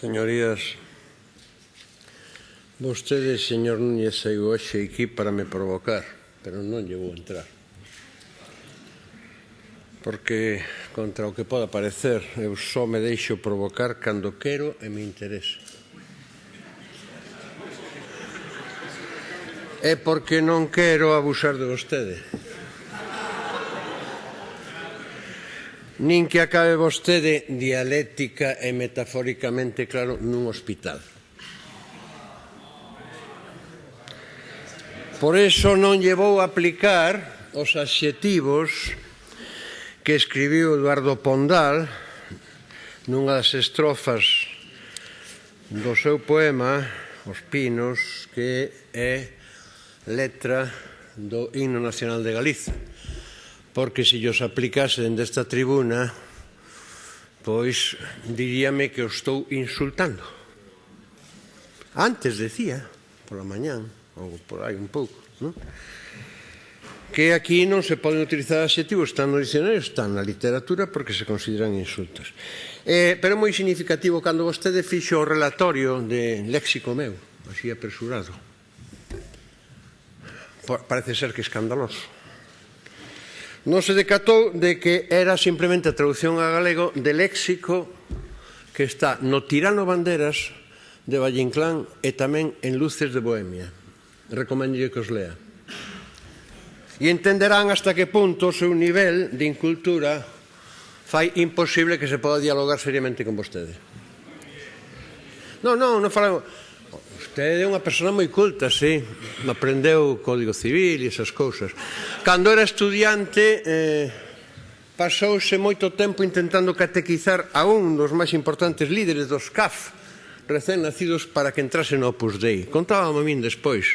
Señorías, vostede, señor Núñez, saiu hoxe aquí para me provocar, pero non lle vou entrar. Porque, contra o que poda parecer, eu só me deixo provocar cando quero e me interesa. É porque non quero abusar de vostede. nin que acabe vostede dialéctica e metafóricamente claro nun hospital. Por eso non llevou a aplicar os adxetivos que escribiu Eduardo Pondal nunha das estrofas do seu poema Os Pinos que é letra do Himno Nacional de Galiza porque se os aplicase dende esta tribuna, pois diríame que os estou insultando. Antes decía, pola mañán, ou por aí un pouco, non? que aquí non se poden utilizar adxetivos tan no dicionario, tan na literatura porque se consideran insultos. Eh, pero é moi significativo cando vostede fixo o relatorio de léxico meu, así apresurado. Parece ser que escandaloso non se decatou de que era simplemente a traducción a galego de léxico que está no Tirano Banderas de Vallinclán e tamén en Luces de Bohemia. Recomendo que os lea. E entenderán hasta que punto o seu nivel de incultura fai imposible que se poda dialogar seriamente con vostede. Non, non, non falamos... Usted é unha persona moi culta, sí. Aprendeu o Código Civil e esas cousas. Cando era estudiante, eh, pasouse moito tempo intentando catequizar a un dos máis importantes líderes dos CAF, recén nacidos para que entrase no Opus Dei. Contábame a min despois.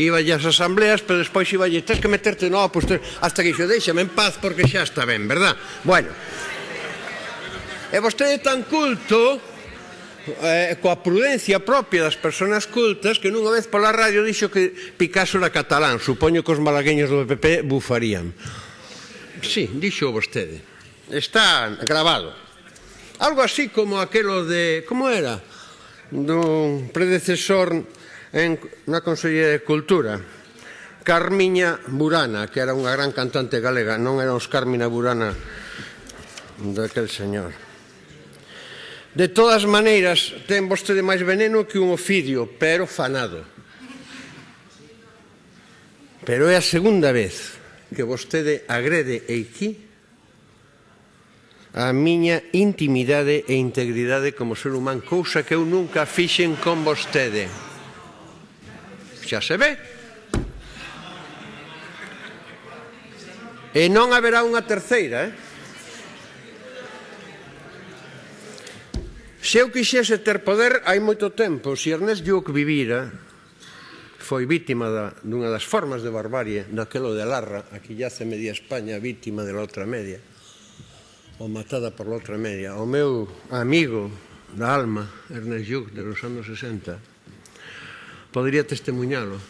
Iba ás asambleas, pero despois iba lle, tens que meterte no Opus Dei, hasta que xo deixame en paz porque xa está ben, verdad? Bueno, e vostede tan culto eh, coa prudencia propia das persoas cultas que nunha vez pola radio dixo que Picasso era catalán. Supoño que os malagueños do PP bufarían. Sí, dixo vostede. Está grabado. Algo así como aquelo de como era? Dun predecesor en, na Consellería de Cultura. Carmiña Burana que era unha gran cantante galega. Non era os Carmina Burana daquel señor. De todas maneiras, ten vostede máis veneno que un ofidio, pero fanado. Pero é a segunda vez que vostede agrede aquí a miña intimidade e integridade como ser humano, cousa que eu nunca fixen con vostede. Xa se ve. E non haberá unha terceira, eh? Se eu quixese ter poder hai moito tempo, se Ernest Lluc vivira, foi vítima da, dunha das formas de barbarie daquelo de Larra, aquí yace media España vítima de la outra media, ou matada por la outra media. O meu amigo da alma, Ernest Lluc, de los anos 60, podría testemunhalo.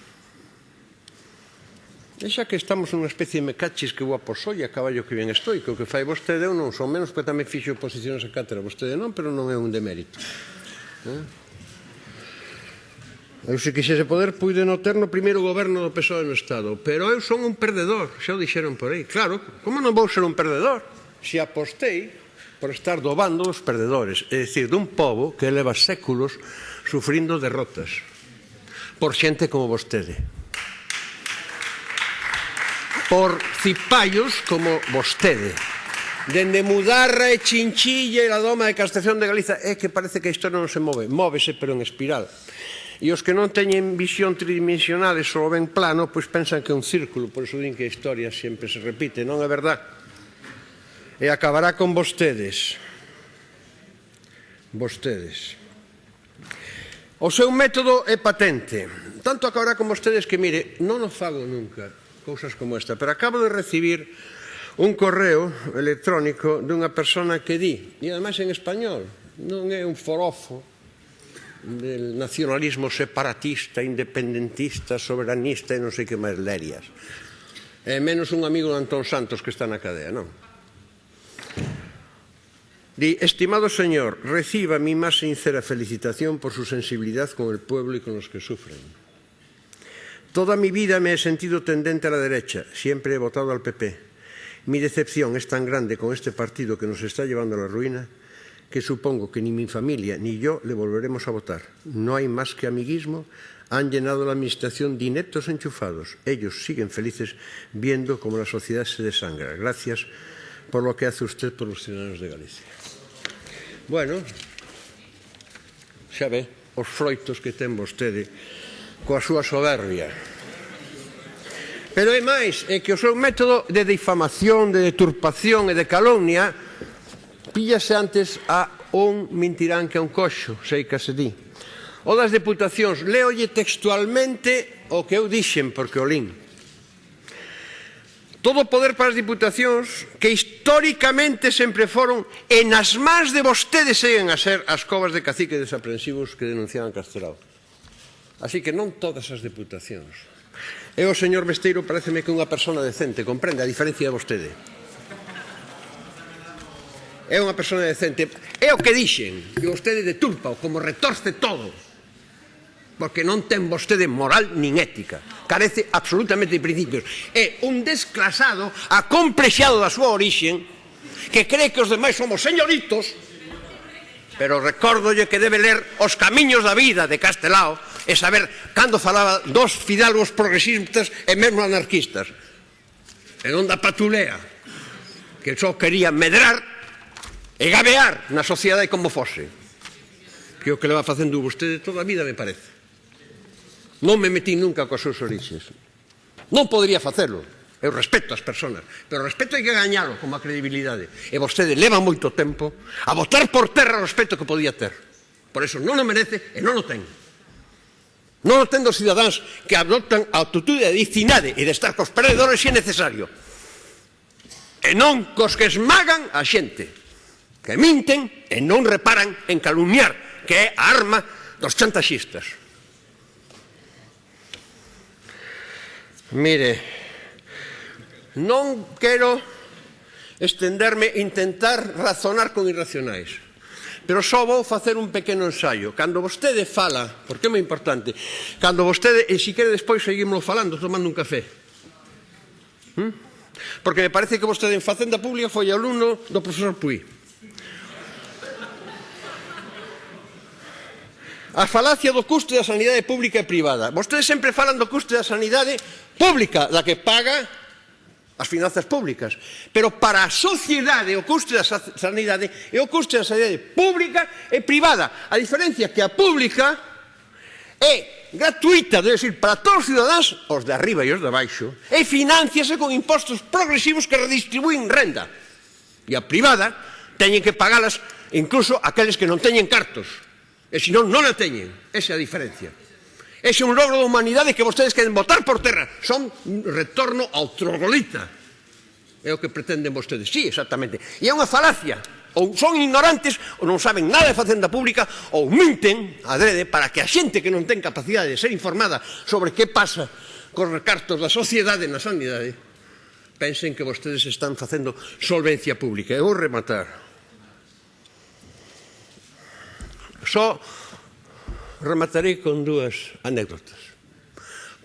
E xa que estamos nunha especie de mecachis que guapo soy a caballo que ben estou, que o que fai vostede, eu non son menos, porque tamén fixo posicións a cátedra, vostede non, pero non é un demérito. Eh? Eu se quixese poder, puide no ter no primeiro goberno do PSOE no Estado, pero eu son un perdedor, xa o dixeron por aí. Claro, como non vou ser un perdedor? Se apostei por estar do bando dos perdedores, é dicir, dun povo que leva séculos sufrindo derrotas por xente como vostede por cipallos como vostede. Dende Mudarra e Chinchilla e a doma de Castación de Galiza é que parece que isto non se move, móvese pero en espiral. E os que non teñen visión tridimensional e só ven plano, pois pensan que é un círculo, por iso din que a historia sempre se repite, non é verdad? E acabará con vostedes. Vostedes. O seu método é patente. Tanto acabará con vostedes que, mire, non o fago nunca cousas como esta. Pero acabo de recibir un correo electrónico dunha persona que di, e ademais en español, non é un forofo del nacionalismo separatista, independentista, soberanista e non sei que máis lerias. E menos un amigo de Antón Santos que está na cadea, non? Di, estimado señor, reciba mi más sincera felicitación por su sensibilidad con el pueblo y con los que sufren. Toda mi vida me he sentido tendente a la derecha, siempre he votado al PP. Mi decepción es tan grande con este partido que nos está llevando a la ruina que supongo que ni mi familia ni yo le volveremos a votar. No hay más que amiguismo, han llenado la administración de ineptos enchufados. Ellos siguen felices viendo cómo la sociedad se desangra. Gracias por lo que hace usted por los ciudadanos de Galicia. Bueno, xa ve, os froitos que ten vostede coa súa soberbia. Pero é máis, é que o seu método de difamación, de deturpación e de calomnia píllase antes a un mentirán que a un coxo, sei que se di. O das deputacións, leolle textualmente o que eu dixen, porque o lín. Todo o poder para as diputacións que históricamente sempre foron e nas más de vostedes seguen a ser as covas de cacique desaprensivos que denunciaban Castelao. Así que non todas as deputacións. E o señor Besteiro pareceme que unha persona decente, comprende a diferencia de vostede. É unha persona decente. É o que dixen, que vostede de turpa, como retorce todo. Porque non ten vostede moral nin ética. Carece absolutamente de principios. É un desclasado, acomplexado da súa orixen, que cree que os demais somos señoritos, pero recórdolle que debe ler Os camiños da vida de Castelao, e saber cando falaba dos fidalgos progresistas e mesmo anarquistas. En onda patulea, que só quería medrar e gabear na sociedade como fose. Que o que leva facendo vostede toda a vida, me parece. Non me metí nunca coas súas orixes. Non podría facelo. Eu respeto as persoas, pero respeto hai que gañalo como a credibilidade. E vostede leva moito tempo a botar por terra o respeto que podía ter. Por eso non o merece e non o ten. Non entendo cidadáns que adoptan a actitude de dicinade e de estar cos perdedores se é necesario. E non cos que esmagan a xente, que minten e non reparan en calumniar, que é a arma dos chantaxistas. Mire, non quero estenderme intentar razonar con irracionais. Pero só vou facer un pequeno ensaio. Cando vostede fala, porque é moi importante, cando vostede, e si quere despois seguimos falando, tomando un café. ¿Mm? Porque me parece que vostede en Facenda Pública foi alumno do profesor Puy. A falacia do custo da sanidade pública e privada. Vostedes sempre falan do custo da sanidade pública, da que paga as finanzas públicas. Pero para a sociedade, o custo da sanidade é o custo da sanidade pública e privada. A diferencia é que a pública é gratuita, debe decir, para todos os cidadáns, os de arriba e os de baixo, e financiase con impostos progresivos que redistribúen renda. E a privada teñen que pagalas incluso aqueles que non teñen cartos. E se non, non a teñen. Esa é a diferencia. Ese é un logro da humanidade que vostedes queren botar por terra. Son retorno ao trogolita. É o que pretenden vostedes. Sí, exactamente. E é unha falacia. Ou son ignorantes, ou non saben nada de facenda pública, ou minten adrede para que a xente que non ten capacidade de ser informada sobre que pasa cos recartos da sociedade na sanidade, pensen que vostedes están facendo solvencia pública. Eu vou rematar. Só rematarei con dúas anécdotas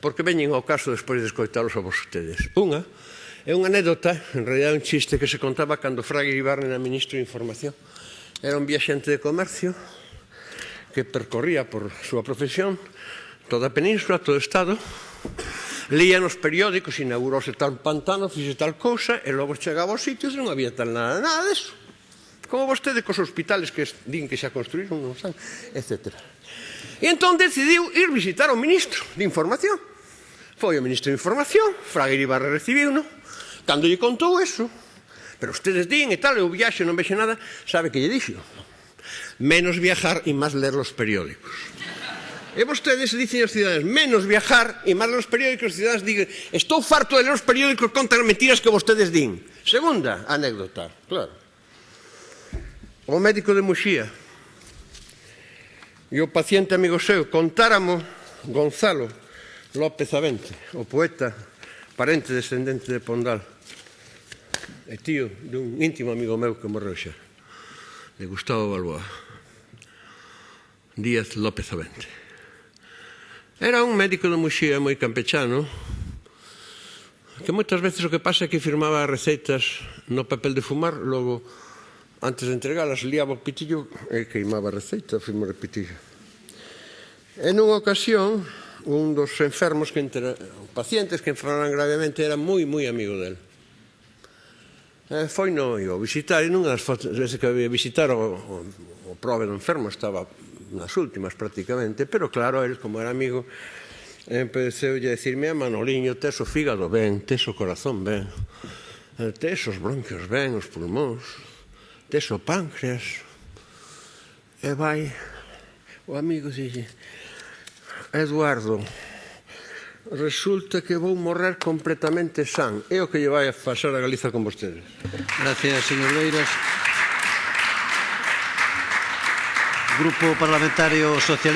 porque veñen ao caso despois de escoitarlos a vostedes. Unha, É unha anécdota, en realidad un chiste que se contaba cando Fraga Ibarne era ministro de Información. Era un viaxente de comercio que percorría por súa profesión toda a península, todo o estado, leía nos periódicos, inaugurouse tal pantano, fixe tal cousa, e logo chegaba aos sitios e non había tal nada, nada deso. Como vostede cos hospitales que din que xa construíron, non san, etc. E entón decidiu ir visitar o ministro de información Foi o ministro de Información, Fraga Iribarra recibiu, non? Cando lle contou eso, pero ustedes din e tal, eu viaxe, non vexe nada, sabe que lle dixo? Menos viajar e máis ler os periódicos. E vostedes dicen aos cidadans menos viajar e máis ler os periódicos, os cidadans digan estou farto de ler os periódicos contra mentiras que vostedes din. Segunda anécdota, claro. O médico de Muxía e o paciente amigo seu contáramo Gonzalo López Avente, o poeta, parente descendente de Pondal, e tío dun íntimo amigo meu que morreu xa, de Gustavo Balboa, Díaz López Avente. Era un médico de Muxía moi campechano, que moitas veces o que pasa é que firmaba receitas no papel de fumar, logo, antes de entregalas, liaba o pitillo e queimaba a receita, firmaba o pitillo. En unha ocasión, un dos enfermos que entre pacientes que enfermaran gravemente era moi moi amigo del. E foi no o visitar e nunha das veces que había visitar o, o, o prove do enfermo estaba nas últimas prácticamente, pero claro, el como era amigo empeceu a decirme a Manoliño, tes o fígado ben, tes o corazón ben, eh, tes os bronquios ben, os pulmóns, tes o páncreas, e vai o amigo dixe, Eduardo, resulta que vou morrer completamente san. É o que lle vai a pasar a Galiza con vostedes. Gracias, señor Beiras. Grupo Parlamentario Socialista.